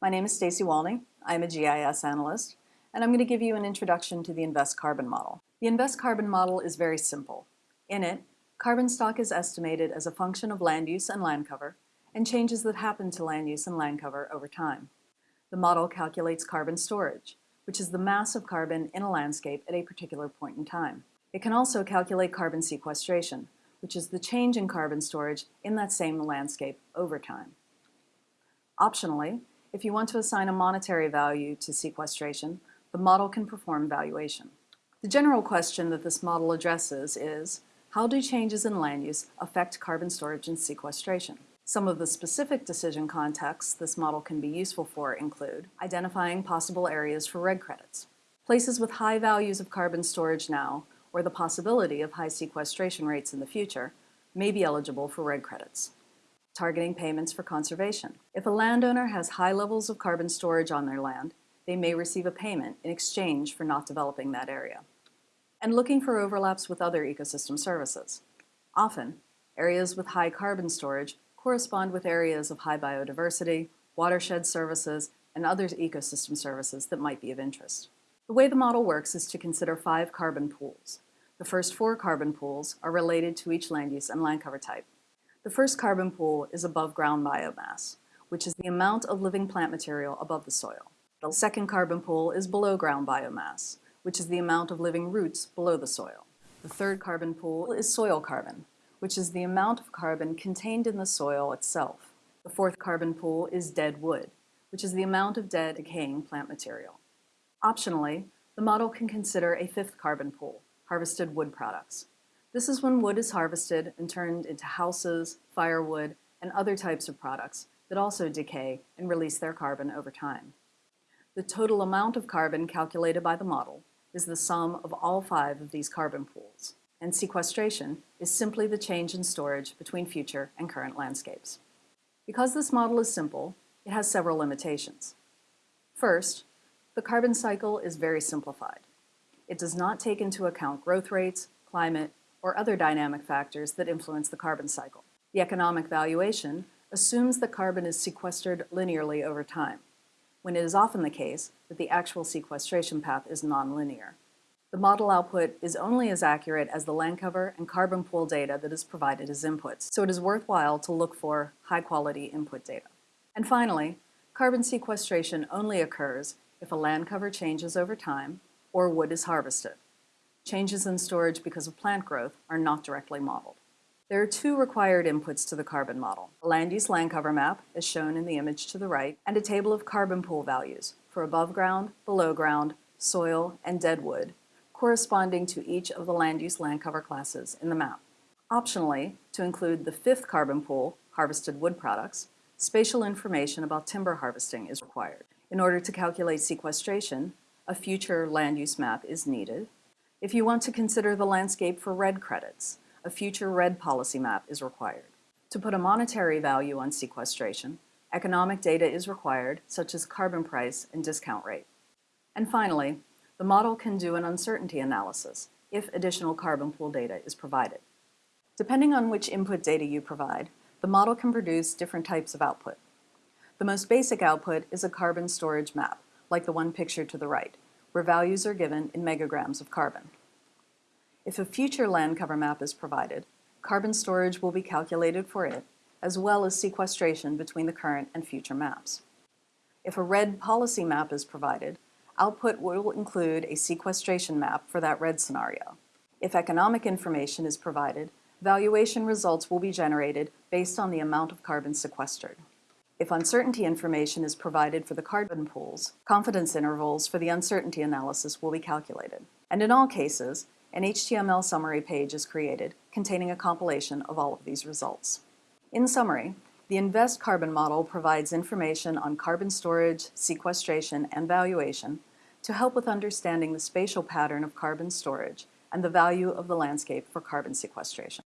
My name is Stacy Walney. I'm a GIS analyst, and I'm going to give you an introduction to the InVEST Carbon model. The InVEST Carbon model is very simple. In it, carbon stock is estimated as a function of land use and land cover, and changes that happen to land use and land cover over time. The model calculates carbon storage, which is the mass of carbon in a landscape at a particular point in time. It can also calculate carbon sequestration, which is the change in carbon storage in that same landscape over time. Optionally, if you want to assign a monetary value to sequestration, the model can perform valuation. The general question that this model addresses is, how do changes in land use affect carbon storage and sequestration? Some of the specific decision contexts this model can be useful for include identifying possible areas for REDD credits. Places with high values of carbon storage now, or the possibility of high sequestration rates in the future, may be eligible for REDD credits targeting payments for conservation. If a landowner has high levels of carbon storage on their land, they may receive a payment in exchange for not developing that area. And looking for overlaps with other ecosystem services. Often, areas with high carbon storage correspond with areas of high biodiversity, watershed services, and other ecosystem services that might be of interest. The way the model works is to consider five carbon pools. The first four carbon pools are related to each land use and land cover type. The first carbon pool is above ground biomass, which is the amount of living plant material above the soil. The second carbon pool is below ground biomass, which is the amount of living roots below the soil. The third carbon pool is soil carbon, which is the amount of carbon contained in the soil itself. The fourth carbon pool is dead wood, which is the amount of dead decaying plant material. Optionally, the model can consider a fifth carbon pool, harvested wood products. This is when wood is harvested and turned into houses, firewood, and other types of products that also decay and release their carbon over time. The total amount of carbon calculated by the model is the sum of all five of these carbon pools, and sequestration is simply the change in storage between future and current landscapes. Because this model is simple, it has several limitations. First, the carbon cycle is very simplified. It does not take into account growth rates, climate, or other dynamic factors that influence the carbon cycle. The economic valuation assumes that carbon is sequestered linearly over time, when it is often the case that the actual sequestration path is nonlinear. The model output is only as accurate as the land cover and carbon pool data that is provided as inputs, so it is worthwhile to look for high-quality input data. And finally, carbon sequestration only occurs if a land cover changes over time or wood is harvested changes in storage because of plant growth are not directly modeled. There are two required inputs to the carbon model, a land use land cover map, as shown in the image to the right, and a table of carbon pool values for above ground, below ground, soil, and dead wood, corresponding to each of the land use land cover classes in the map. Optionally, to include the fifth carbon pool, harvested wood products, spatial information about timber harvesting is required. In order to calculate sequestration, a future land use map is needed, if you want to consider the landscape for REDD credits, a future REDD policy map is required. To put a monetary value on sequestration, economic data is required, such as carbon price and discount rate. And finally, the model can do an uncertainty analysis if additional carbon pool data is provided. Depending on which input data you provide, the model can produce different types of output. The most basic output is a carbon storage map, like the one pictured to the right, where values are given in megagrams of carbon. If a future land cover map is provided, carbon storage will be calculated for it, as well as sequestration between the current and future maps. If a REDD policy map is provided, output will include a sequestration map for that REDD scenario. If economic information is provided, valuation results will be generated based on the amount of carbon sequestered. If uncertainty information is provided for the carbon pools, confidence intervals for the uncertainty analysis will be calculated. And in all cases, an HTML summary page is created containing a compilation of all of these results. In summary, the InVEST carbon model provides information on carbon storage, sequestration, and valuation to help with understanding the spatial pattern of carbon storage and the value of the landscape for carbon sequestration.